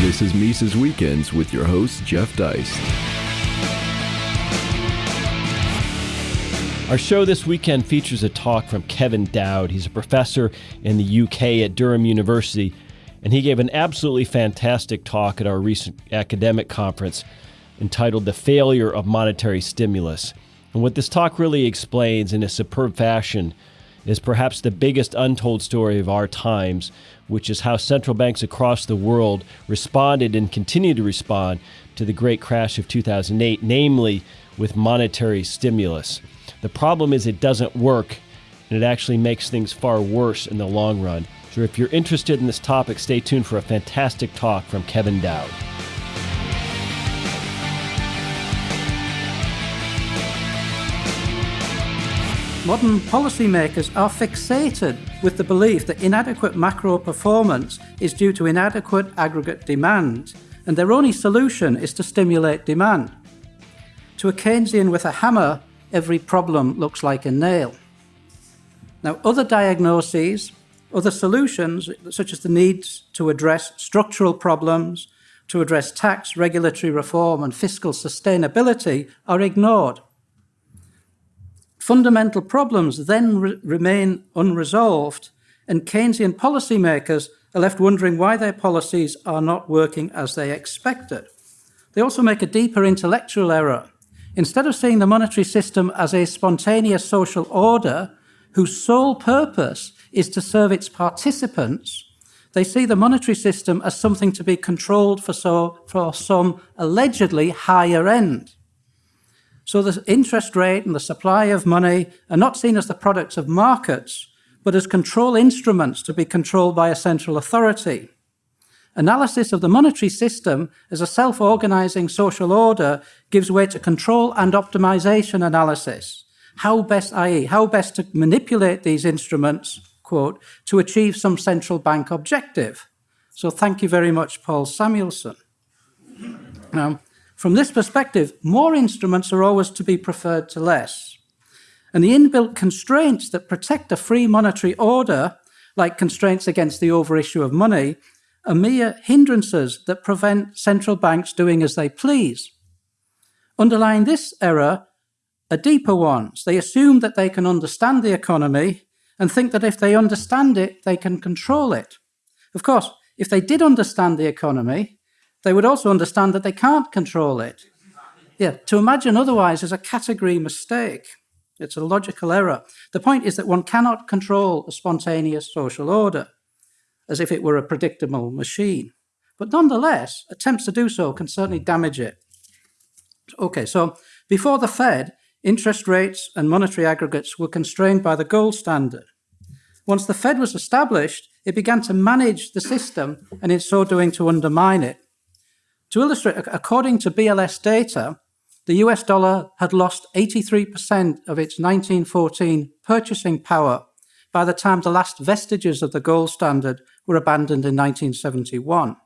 This is Mises Weekends with your host, Jeff Deist. Our show this weekend features a talk from Kevin Dowd. He's a professor in the UK at Durham University, and he gave an absolutely fantastic talk at our recent academic conference entitled The Failure of Monetary Stimulus. And what this talk really explains in a superb fashion is perhaps the biggest untold story of our times, which is how central banks across the world responded and continue to respond to the great crash of 2008, namely with monetary stimulus. The problem is it doesn't work, and it actually makes things far worse in the long run. So if you're interested in this topic, stay tuned for a fantastic talk from Kevin Dowd. Modern policymakers are fixated with the belief that inadequate macro performance is due to inadequate aggregate demand, and their only solution is to stimulate demand. To a Keynesian with a hammer, every problem looks like a nail. Now, other diagnoses, other solutions, such as the needs to address structural problems, to address tax, regulatory reform, and fiscal sustainability, are ignored. Fundamental problems then re remain unresolved, and Keynesian policymakers are left wondering why their policies are not working as they expected. They also make a deeper intellectual error Instead of seeing the monetary system as a spontaneous social order whose sole purpose is to serve its participants, they see the monetary system as something to be controlled for, so, for some allegedly higher end. So the interest rate and the supply of money are not seen as the products of markets, but as control instruments to be controlled by a central authority. Analysis of the monetary system as a self-organizing social order gives way to control and optimization analysis. How best, i.e., how best to manipulate these instruments, quote, to achieve some central bank objective. So thank you very much, Paul Samuelson. Now, from this perspective, more instruments are always to be preferred to less. And the inbuilt constraints that protect a free monetary order, like constraints against the overissue of money, are mere hindrances that prevent central banks doing as they please. Underlying this error are deeper ones. They assume that they can understand the economy and think that if they understand it, they can control it. Of course, if they did understand the economy, they would also understand that they can't control it. Yeah, to imagine otherwise is a category mistake. It's a logical error. The point is that one cannot control a spontaneous social order as if it were a predictable machine. But nonetheless, attempts to do so can certainly damage it. Okay, so before the Fed, interest rates and monetary aggregates were constrained by the gold standard. Once the Fed was established, it began to manage the system and in so doing to undermine it. To illustrate, according to BLS data, the US dollar had lost 83% of its 1914 purchasing power by the time the last vestiges of the gold standard were abandoned in 1971.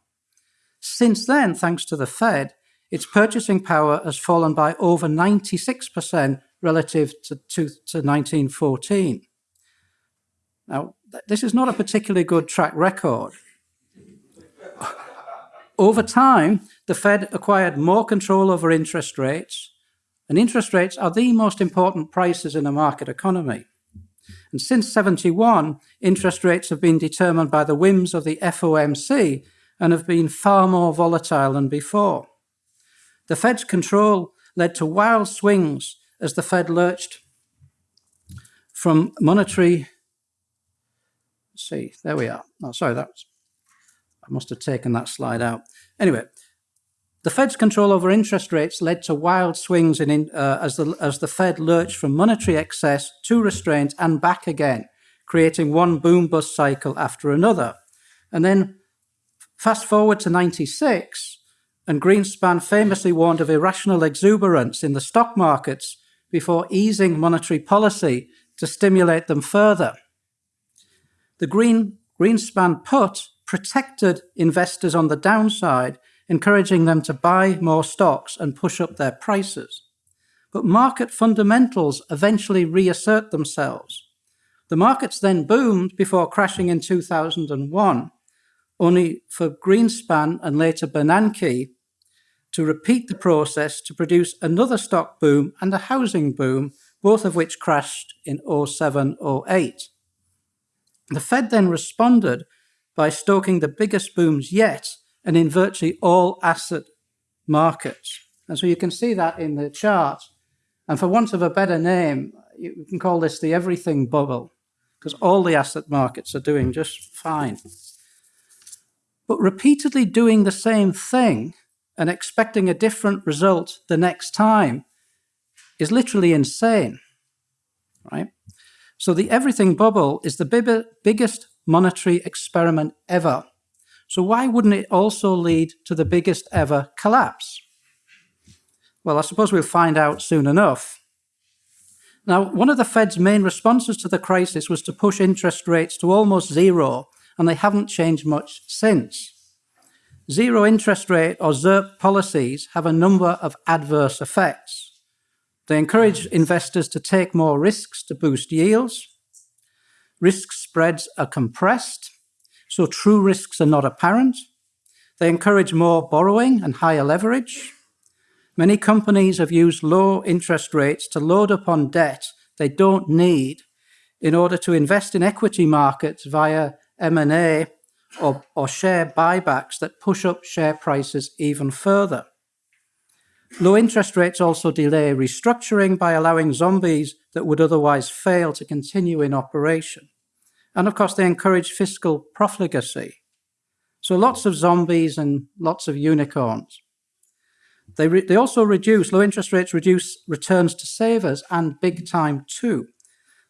Since then, thanks to the Fed, its purchasing power has fallen by over 96% relative to, to, to 1914. Now, this is not a particularly good track record. Over time, the Fed acquired more control over interest rates, and interest rates are the most important prices in a market economy. And since 71, interest rates have been determined by the whims of the FOMC and have been far more volatile than before. The Fed's control led to wild swings as the Fed lurched from monetary. See, there we are. Oh, sorry, that was, I must have taken that slide out. Anyway, the Fed's control over interest rates led to wild swings in, uh, as, the, as the Fed lurched from monetary excess to restraint and back again, creating one boom bust cycle after another. And then fast forward to 96, and Greenspan famously warned of irrational exuberance in the stock markets before easing monetary policy to stimulate them further. The Green, Greenspan put protected investors on the downside encouraging them to buy more stocks and push up their prices. But market fundamentals eventually reassert themselves. The markets then boomed before crashing in 2001. only for Greenspan and later Bernanke to repeat the process to produce another stock boom and a housing boom, both of which crashed in 07 08. The Fed then responded by stoking the biggest booms yet and in virtually all asset markets. And so you can see that in the chart. And for want of a better name, you can call this the everything bubble, because all the asset markets are doing just fine. But repeatedly doing the same thing and expecting a different result the next time is literally insane, right? So the everything bubble is the big, biggest monetary experiment ever. So why wouldn't it also lead to the biggest ever collapse? Well, I suppose we'll find out soon enough. Now, one of the Fed's main responses to the crisis was to push interest rates to almost zero, and they haven't changed much since. Zero interest rate or ZIRP policies have a number of adverse effects. They encourage investors to take more risks to boost yields. Risk spreads are compressed, so true risks are not apparent. They encourage more borrowing and higher leverage. Many companies have used low interest rates to load up on debt they don't need in order to invest in equity markets via M&A or, or share buybacks that push up share prices even further. Low interest rates also delay restructuring by allowing zombies that would otherwise fail to continue in operation. And of course, they encourage fiscal profligacy. So lots of zombies and lots of unicorns. They, they also reduce, low interest rates reduce returns to savers and big time too.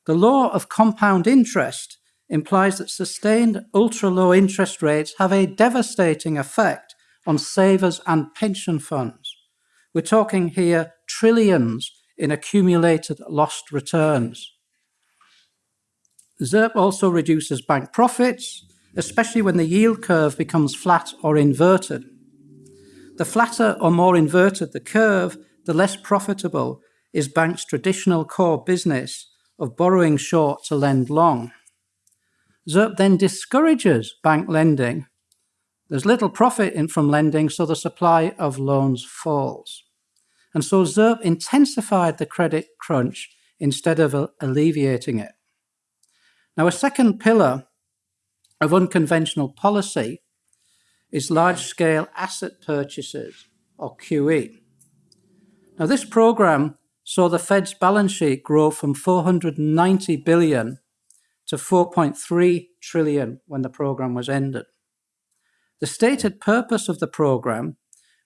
The law of compound interest implies that sustained ultra low interest rates have a devastating effect on savers and pension funds. We're talking here trillions in accumulated lost returns. ZIRP also reduces bank profits, especially when the yield curve becomes flat or inverted. The flatter or more inverted the curve, the less profitable is banks' traditional core business of borrowing short to lend long. ZIRP then discourages bank lending. There's little profit in from lending, so the supply of loans falls. And so ZIRP intensified the credit crunch instead of alleviating it. Now, a second pillar of unconventional policy is large scale asset purchases, or QE. Now, this program saw the Fed's balance sheet grow from 490 billion to 4.3 trillion when the program was ended. The stated purpose of the program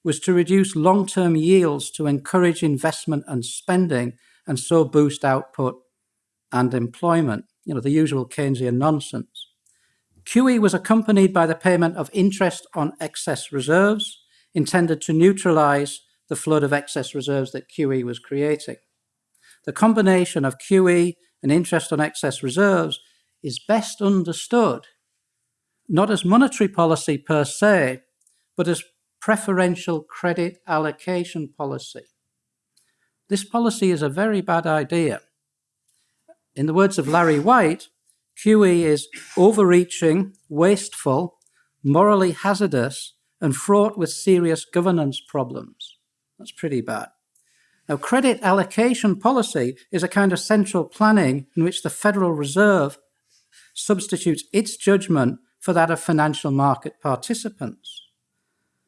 was to reduce long-term yields to encourage investment and spending and so boost output and employment, you know, the usual Keynesian nonsense. QE was accompanied by the payment of interest on excess reserves intended to neutralize the flood of excess reserves that QE was creating. The combination of QE and interest on excess reserves is best understood not as monetary policy per se, but as preferential credit allocation policy. This policy is a very bad idea. In the words of Larry White, QE is overreaching, wasteful, morally hazardous, and fraught with serious governance problems. That's pretty bad. Now, credit allocation policy is a kind of central planning in which the Federal Reserve substitutes its judgment for that of financial market participants.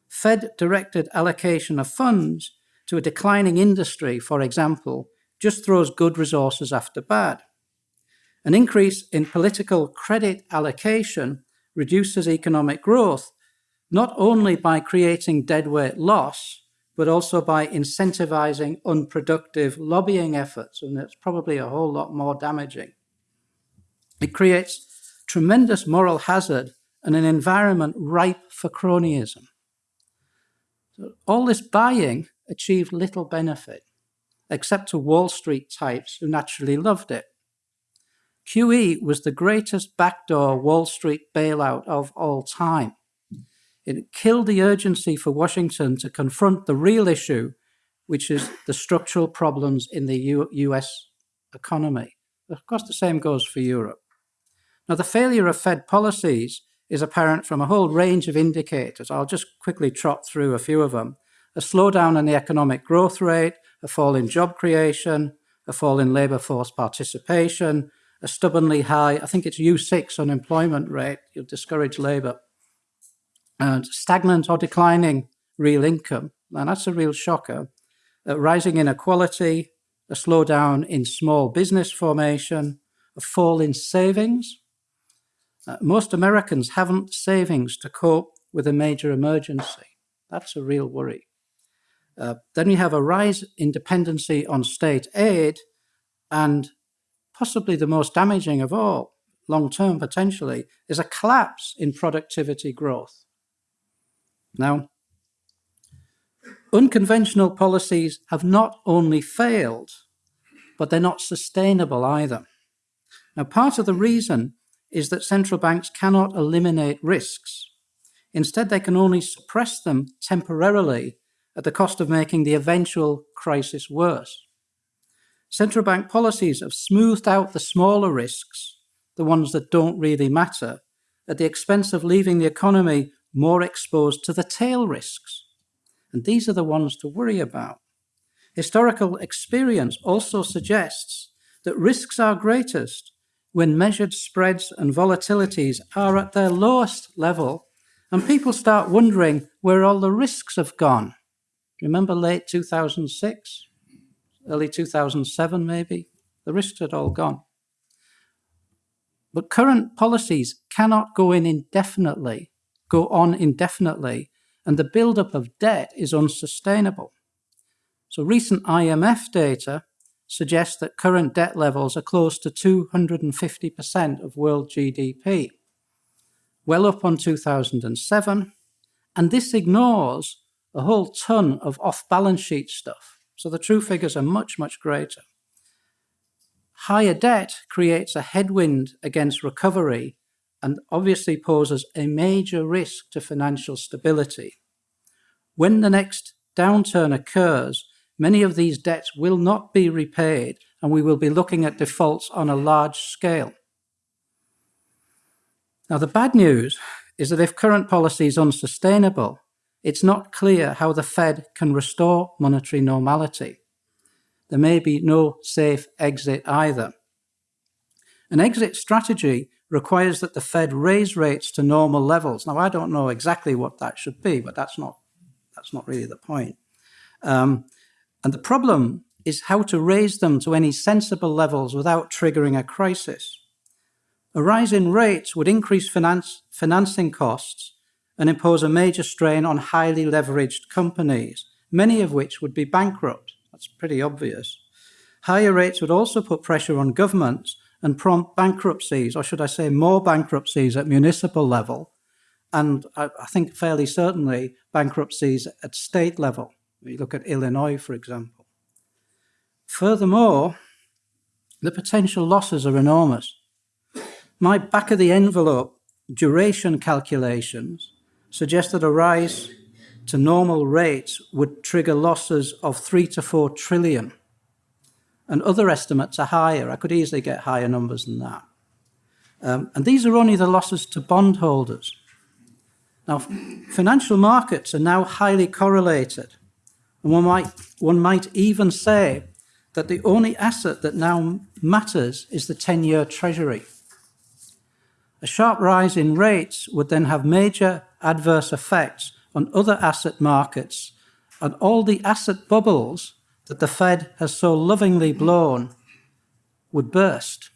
Fed directed allocation of funds to a declining industry, for example, just throws good resources after bad. An increase in political credit allocation reduces economic growth, not only by creating deadweight loss, but also by incentivizing unproductive lobbying efforts, and it's probably a whole lot more damaging. It creates tremendous moral hazard and an environment ripe for cronyism. So all this buying achieved little benefit, except to Wall Street types who naturally loved it. QE was the greatest backdoor Wall Street bailout of all time. It killed the urgency for Washington to confront the real issue, which is the structural problems in the U US economy. Of course, the same goes for Europe. Now, the failure of Fed policies is apparent from a whole range of indicators. I'll just quickly trot through a few of them. A slowdown in the economic growth rate, a fall in job creation, a fall in labour force participation, a stubbornly high, I think it's U6 unemployment rate, you'll discourage labour, and stagnant or declining real income, and that's a real shocker, uh, rising inequality, a slowdown in small business formation, a fall in savings. Uh, most Americans haven't savings to cope with a major emergency. That's a real worry. Uh, then we have a rise in dependency on state aid, and possibly the most damaging of all, long term potentially, is a collapse in productivity growth. Now, unconventional policies have not only failed, but they're not sustainable either. Now, part of the reason is that central banks cannot eliminate risks. Instead, they can only suppress them temporarily at the cost of making the eventual crisis worse. Central bank policies have smoothed out the smaller risks, the ones that don't really matter, at the expense of leaving the economy more exposed to the tail risks. And these are the ones to worry about. Historical experience also suggests that risks are greatest when measured spreads and volatilities are at their lowest level and people start wondering where all the risks have gone. Remember late 2006? early 2007 maybe, the risks had all gone. But current policies cannot go in indefinitely, go on indefinitely, and the buildup of debt is unsustainable. So recent IMF data suggests that current debt levels are close to 250% of world GDP, well up on 2007, and this ignores a whole ton of off-balance sheet stuff so the true figures are much, much greater. Higher debt creates a headwind against recovery and obviously poses a major risk to financial stability. When the next downturn occurs, many of these debts will not be repaid and we will be looking at defaults on a large scale. Now, the bad news is that if current policy is unsustainable, it's not clear how the Fed can restore monetary normality. There may be no safe exit either. An exit strategy requires that the Fed raise rates to normal levels. Now, I don't know exactly what that should be, but that's not, that's not really the point. Um, and the problem is how to raise them to any sensible levels without triggering a crisis. A rise in rates would increase finance, financing costs and impose a major strain on highly leveraged companies, many of which would be bankrupt. That's pretty obvious. Higher rates would also put pressure on governments and prompt bankruptcies, or should I say more bankruptcies at municipal level, and I, I think fairly certainly bankruptcies at state level. You look at Illinois, for example. Furthermore, the potential losses are enormous. My back of the envelope duration calculations suggest that a rise to normal rates would trigger losses of three to four trillion. And other estimates are higher. I could easily get higher numbers than that. Um, and these are only the losses to bondholders. Now, financial markets are now highly correlated. And one might, one might even say that the only asset that now matters is the 10-year treasury. A sharp rise in rates would then have major adverse effects on other asset markets and all the asset bubbles that the Fed has so lovingly blown would burst.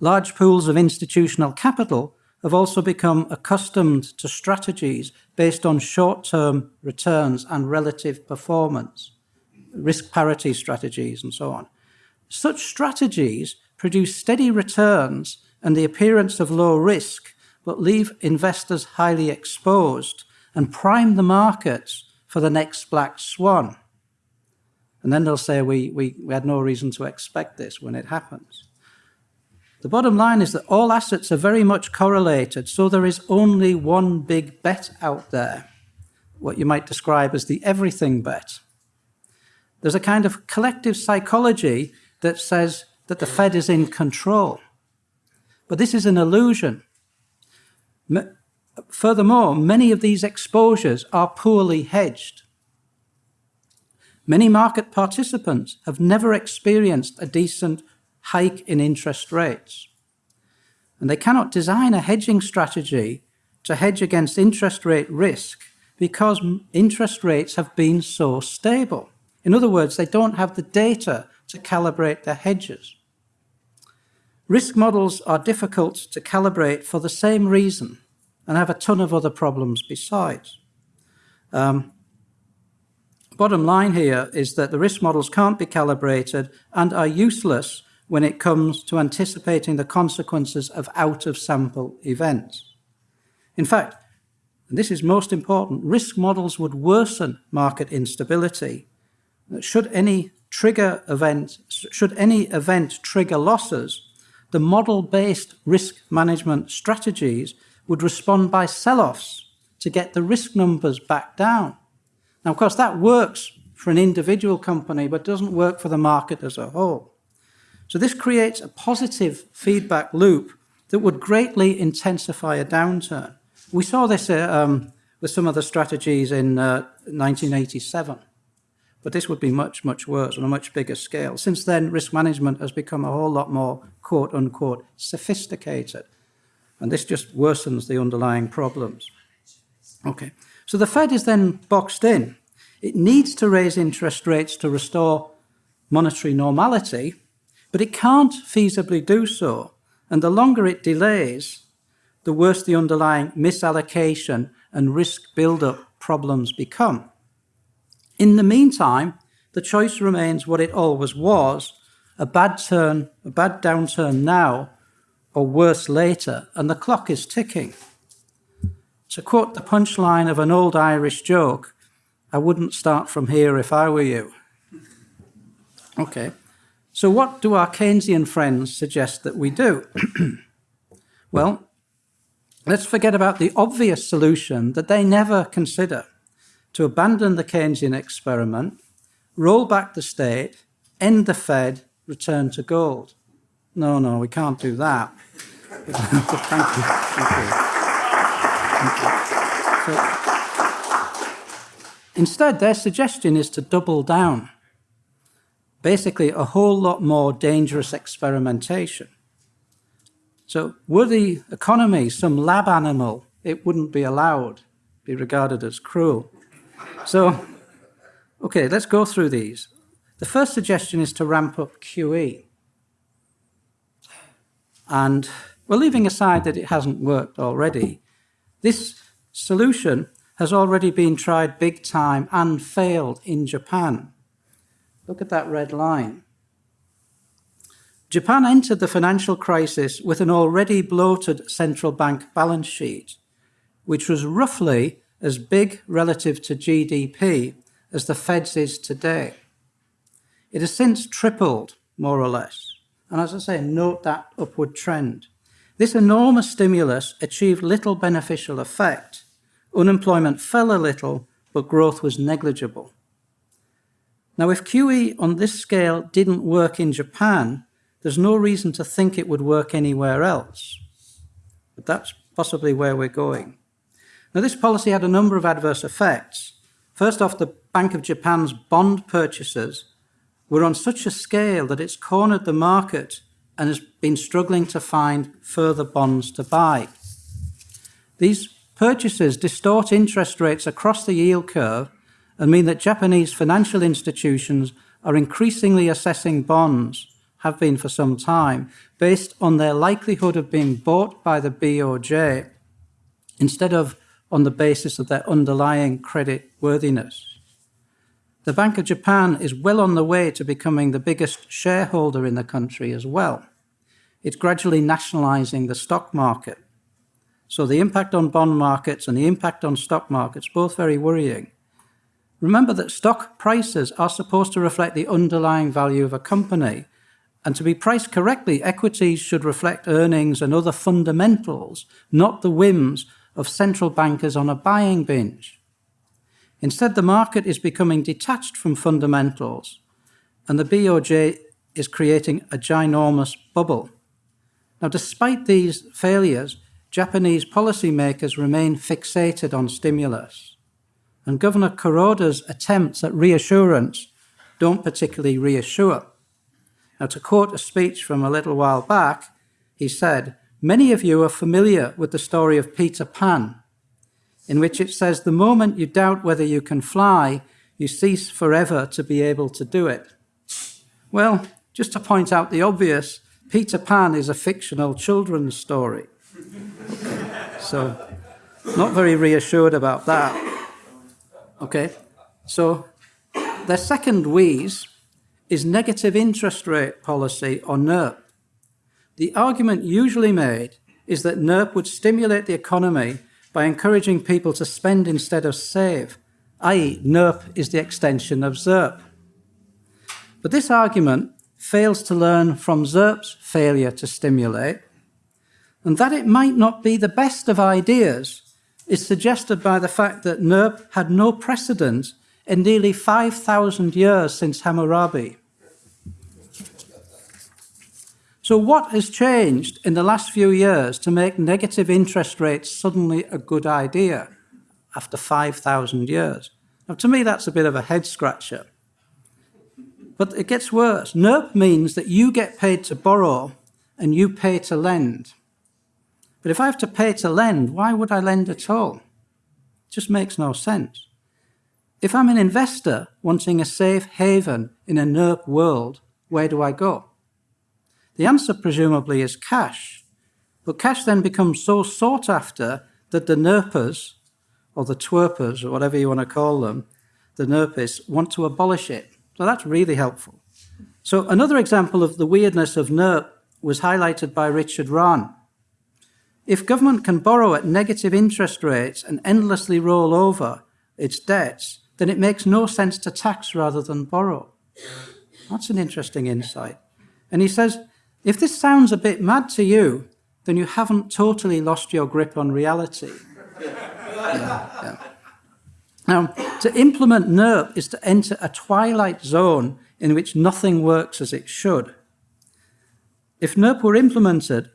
Large pools of institutional capital have also become accustomed to strategies based on short-term returns and relative performance, risk parity strategies and so on. Such strategies produce steady returns and the appearance of low risk but leave investors highly exposed and prime the markets for the next black swan. And then they'll say we, we, we had no reason to expect this when it happens. The bottom line is that all assets are very much correlated, so there is only one big bet out there, what you might describe as the everything bet. There's a kind of collective psychology that says that the Fed is in control. But this is an illusion. Furthermore, many of these exposures are poorly hedged. Many market participants have never experienced a decent hike in interest rates. And they cannot design a hedging strategy to hedge against interest rate risk because interest rates have been so stable. In other words, they don't have the data to calibrate their hedges. Risk models are difficult to calibrate for the same reason and have a ton of other problems besides. Um, bottom line here is that the risk models can't be calibrated and are useless when it comes to anticipating the consequences of out-of-sample events. In fact, and this is most important, risk models would worsen market instability. Should any trigger event, should any event trigger losses, the model-based risk management strategies would respond by sell-offs to get the risk numbers back down. Now, of course, that works for an individual company, but doesn't work for the market as a whole. So this creates a positive feedback loop that would greatly intensify a downturn. We saw this uh, um, with some of the strategies in uh, 1987, but this would be much, much worse on a much bigger scale. Since then, risk management has become a whole lot more, quote unquote, sophisticated. And this just worsens the underlying problems. Okay, so the Fed is then boxed in. It needs to raise interest rates to restore monetary normality, but it can't feasibly do so. And the longer it delays, the worse the underlying misallocation and risk build-up problems become. In the meantime, the choice remains what it always was, a bad turn, a bad downturn now or worse later, and the clock is ticking. To quote the punchline of an old Irish joke, I wouldn't start from here if I were you. Okay, so what do our Keynesian friends suggest that we do? well, let's forget about the obvious solution that they never consider, to abandon the Keynesian experiment, roll back the state, end the Fed, return to gold. No, no, we can't do that. Thank you. Thank you. So, instead, their suggestion is to double down. Basically, a whole lot more dangerous experimentation. So were the economy some lab animal, it wouldn't be allowed, be regarded as cruel. So, okay, let's go through these. The first suggestion is to ramp up QE. And we're leaving aside that it hasn't worked already. This solution has already been tried big time and failed in Japan. Look at that red line. Japan entered the financial crisis with an already bloated central bank balance sheet, which was roughly as big relative to GDP as the Fed's is today. It has since tripled, more or less. And as I say, note that upward trend. This enormous stimulus achieved little beneficial effect. Unemployment fell a little, but growth was negligible. Now, if QE on this scale didn't work in Japan, there's no reason to think it would work anywhere else. But that's possibly where we're going. Now, this policy had a number of adverse effects. First off, the Bank of Japan's bond purchases were on such a scale that it's cornered the market and has been struggling to find further bonds to buy. These purchases distort interest rates across the yield curve and mean that Japanese financial institutions are increasingly assessing bonds, have been for some time, based on their likelihood of being bought by the BOJ instead of on the basis of their underlying credit worthiness. The Bank of Japan is well on the way to becoming the biggest shareholder in the country as well. It's gradually nationalizing the stock market. So the impact on bond markets and the impact on stock markets, both very worrying. Remember that stock prices are supposed to reflect the underlying value of a company. And to be priced correctly, equities should reflect earnings and other fundamentals, not the whims of central bankers on a buying binge. Instead, the market is becoming detached from fundamentals, and the BOJ is creating a ginormous bubble. Now, despite these failures, Japanese policymakers remain fixated on stimulus. And Governor Kuroda's attempts at reassurance don't particularly reassure. Now, to quote a speech from a little while back, he said, Many of you are familiar with the story of Peter Pan, in which it says, The moment you doubt whether you can fly, you cease forever to be able to do it. Well, just to point out the obvious, Peter Pan is a fictional children's story. So, not very reassured about that. Okay, so the second wheeze is negative interest rate policy or NIRP. The argument usually made is that NIRP would stimulate the economy by encouraging people to spend instead of save, i.e., NIRP is the extension of ZIRP. But this argument fails to learn from ZIRP's failure to stimulate, and that it might not be the best of ideas is suggested by the fact that NIRP had no precedent in nearly 5,000 years since Hammurabi. So what has changed in the last few years to make negative interest rates suddenly a good idea after 5,000 years? Now, to me, that's a bit of a head scratcher. But it gets worse. NIRP means that you get paid to borrow and you pay to lend. But if I have to pay to lend, why would I lend at all? It just makes no sense. If I'm an investor wanting a safe haven in a NIRP world, where do I go? The answer presumably is cash. But cash then becomes so sought after that the NIRPers, or the twerpers, or whatever you want to call them, the NIRPists, want to abolish it. So that's really helpful. So another example of the weirdness of NIRP was highlighted by Richard Rahn. If government can borrow at negative interest rates and endlessly roll over its debts, then it makes no sense to tax rather than borrow. That's an interesting insight. And he says, if this sounds a bit mad to you, then you haven't totally lost your grip on reality. yeah, yeah. Now, to implement NIRP is to enter a twilight zone in which nothing works as it should. If NIRP were implemented,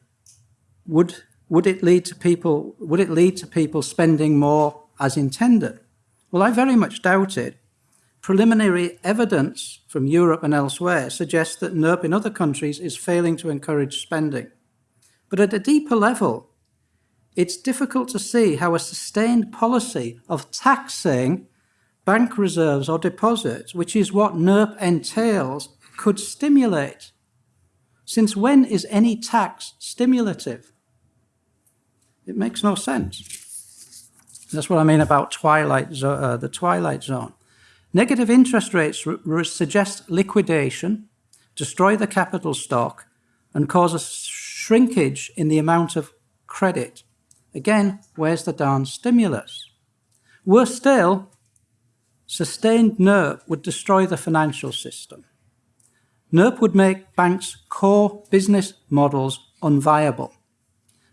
would, would, it lead to people, would it lead to people spending more as intended? Well, I very much doubt it. Preliminary evidence from Europe and elsewhere suggests that NIRP in other countries is failing to encourage spending. But at a deeper level, it's difficult to see how a sustained policy of taxing bank reserves or deposits, which is what NIRP entails, could stimulate. Since when is any tax stimulative? It makes no sense. That's what I mean about twilight uh, the twilight zone. Negative interest rates suggest liquidation, destroy the capital stock, and cause a shrinkage in the amount of credit. Again, where's the darn stimulus? Worse still, sustained NIRP would destroy the financial system. NIRP would make banks' core business models unviable,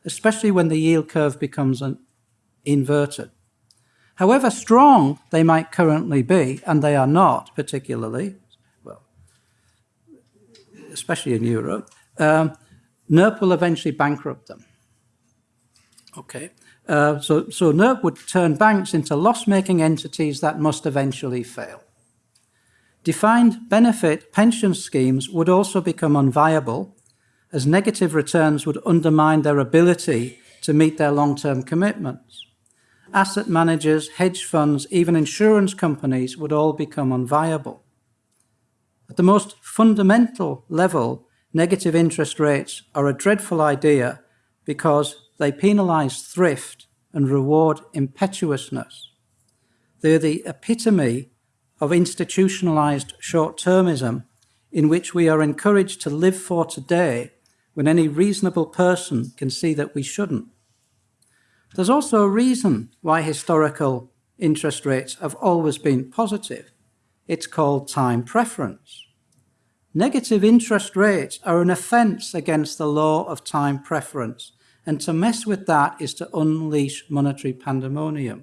especially when the yield curve becomes inverted. However strong they might currently be, and they are not particularly, well, especially in Europe, um, NIRP will eventually bankrupt them. Okay, uh, so, so NIRP would turn banks into loss-making entities that must eventually fail. Defined benefit pension schemes would also become unviable as negative returns would undermine their ability to meet their long-term commitments asset managers, hedge funds, even insurance companies would all become unviable. At the most fundamental level, negative interest rates are a dreadful idea because they penalize thrift and reward impetuousness. They're the epitome of institutionalized short-termism in which we are encouraged to live for today when any reasonable person can see that we shouldn't. There's also a reason why historical interest rates have always been positive. It's called time preference. Negative interest rates are an offence against the law of time preference, and to mess with that is to unleash monetary pandemonium.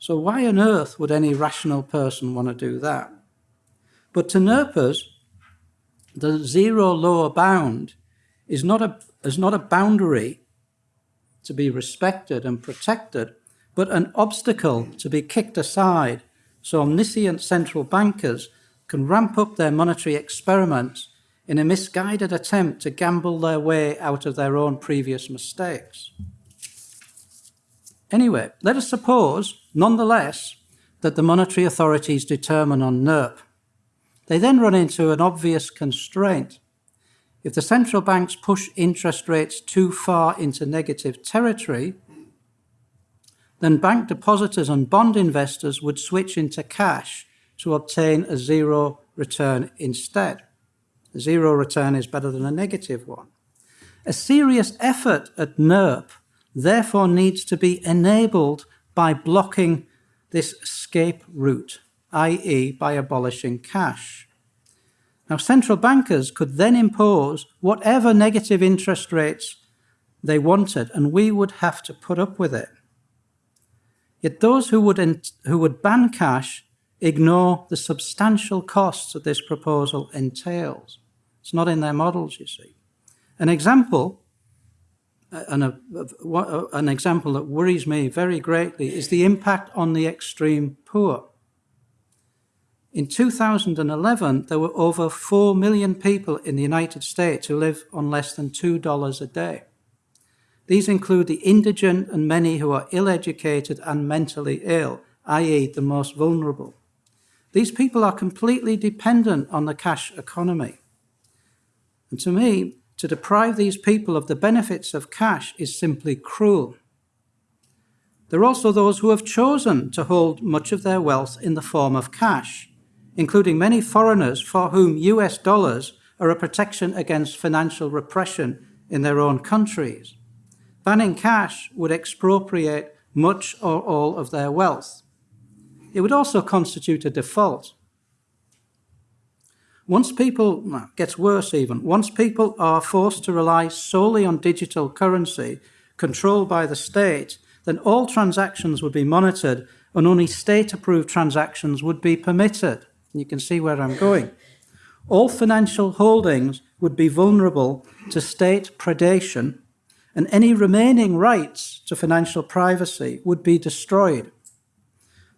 So why on earth would any rational person want to do that? But to NIRPers, the zero lower bound is not a, is not a boundary to be respected and protected, but an obstacle to be kicked aside so omniscient central bankers can ramp up their monetary experiments in a misguided attempt to gamble their way out of their own previous mistakes. Anyway, let us suppose, nonetheless, that the monetary authorities determine on NIRP. They then run into an obvious constraint. If the central banks push interest rates too far into negative territory, then bank depositors and bond investors would switch into cash to obtain a zero return instead. A zero return is better than a negative one. A serious effort at NIRP therefore needs to be enabled by blocking this escape route, i.e. by abolishing cash. Now, central bankers could then impose whatever negative interest rates they wanted, and we would have to put up with it. Yet those who would, who would ban cash ignore the substantial costs that this proposal entails. It's not in their models, you see. An example, uh, an, a, uh, an example that worries me very greatly is the impact on the extreme poor. In 2011, there were over 4 million people in the United States who live on less than $2 a day. These include the indigent and many who are ill-educated and mentally ill, i.e. the most vulnerable. These people are completely dependent on the cash economy. And to me, to deprive these people of the benefits of cash is simply cruel. There are also those who have chosen to hold much of their wealth in the form of cash, including many foreigners for whom US dollars are a protection against financial repression in their own countries. Banning cash would expropriate much or all of their wealth. It would also constitute a default. Once people, well, gets worse even, once people are forced to rely solely on digital currency controlled by the state, then all transactions would be monitored and only state-approved transactions would be permitted. You can see where I'm going. All financial holdings would be vulnerable to state predation and any remaining rights to financial privacy would be destroyed.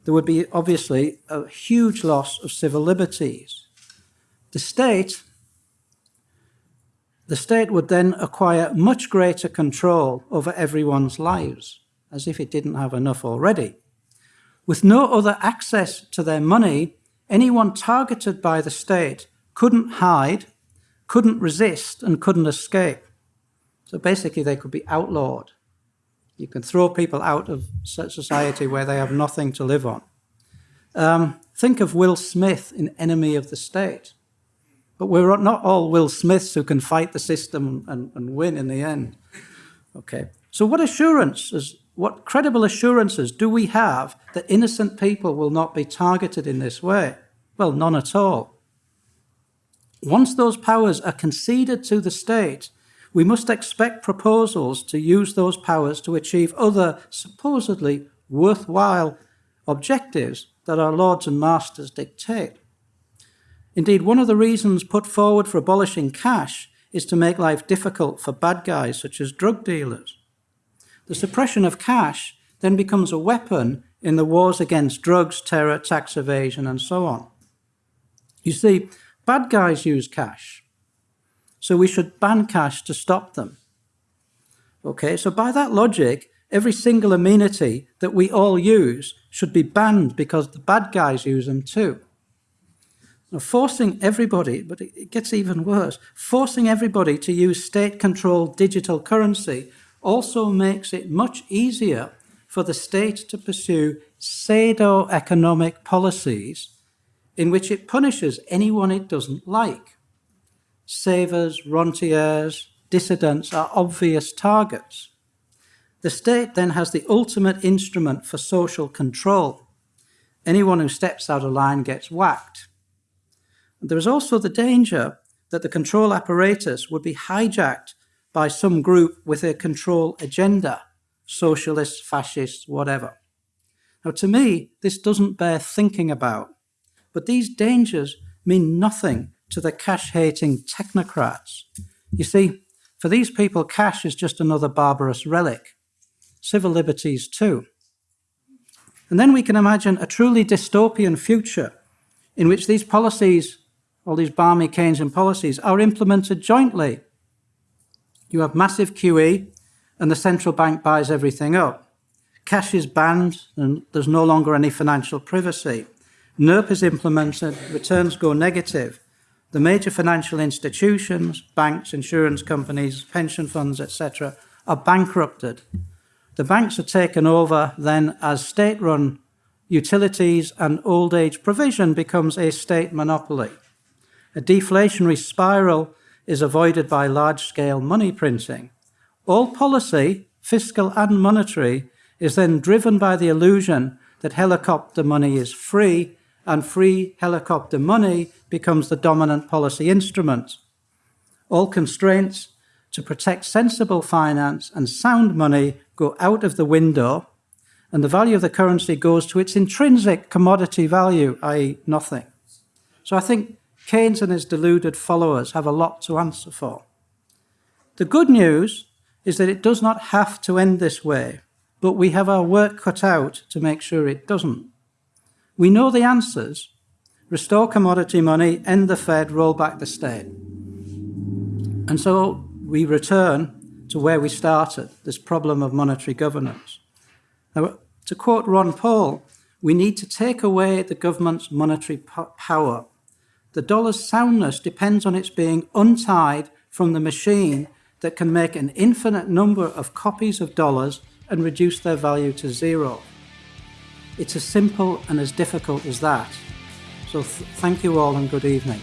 There would be obviously a huge loss of civil liberties. The state, the state would then acquire much greater control over everyone's lives, as if it didn't have enough already. With no other access to their money, anyone targeted by the state couldn't hide, couldn't resist, and couldn't escape. So basically, they could be outlawed. You can throw people out of society where they have nothing to live on. Um, think of Will Smith in Enemy of the State. But we're not all Will Smiths who can fight the system and, and win in the end. Okay. So what assurances, what credible assurances do we have that innocent people will not be targeted in this way? Well, none at all. Once those powers are conceded to the state, we must expect proposals to use those powers to achieve other supposedly worthwhile objectives that our lords and masters dictate. Indeed, one of the reasons put forward for abolishing cash is to make life difficult for bad guys such as drug dealers. The suppression of cash then becomes a weapon in the wars against drugs, terror, tax evasion, and so on. You see, bad guys use cash. So we should ban cash to stop them. Okay, so by that logic, every single amenity that we all use should be banned because the bad guys use them too. Now, forcing everybody, but it gets even worse, forcing everybody to use state-controlled digital currency also makes it much easier for the state to pursue pseudo-economic policies in which it punishes anyone it doesn't like savers, rentiers, dissidents are obvious targets. The state then has the ultimate instrument for social control. Anyone who steps out of line gets whacked. And there is also the danger that the control apparatus would be hijacked by some group with a control agenda, socialists, fascists, whatever. Now, to me, this doesn't bear thinking about, but these dangers mean nothing to the cash-hating technocrats. You see, for these people, cash is just another barbarous relic. civil liberties too. And then we can imagine a truly dystopian future in which these policies, all these balmy Keynesian policies, are implemented jointly. You have massive QE, and the central bank buys everything up. Cash is banned, and there's no longer any financial privacy. NIRP is implemented, returns go negative. The major financial institutions, banks, insurance companies, pension funds, etc., are bankrupted. The banks are taken over then as state-run utilities and old age provision becomes a state monopoly. A deflationary spiral is avoided by large-scale money printing. All policy, fiscal and monetary, is then driven by the illusion that helicopter money is free and free helicopter money becomes the dominant policy instrument. All constraints to protect sensible finance and sound money go out of the window, and the value of the currency goes to its intrinsic commodity value, i.e., nothing. So I think Keynes and his deluded followers have a lot to answer for. The good news is that it does not have to end this way, but we have our work cut out to make sure it doesn't. We know the answers. Restore commodity money, end the Fed, roll back the state. And so we return to where we started, this problem of monetary governance. Now, to quote Ron Paul, we need to take away the government's monetary power. The dollar's soundness depends on its being untied from the machine that can make an infinite number of copies of dollars and reduce their value to zero. It's as simple and as difficult as that. So th thank you all and good evening.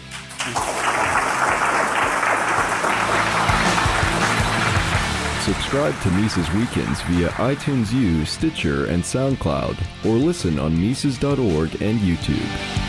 Subscribe to Mises Weekends via iTunes U, Stitcher, and SoundCloud, or listen on Mises.org and YouTube.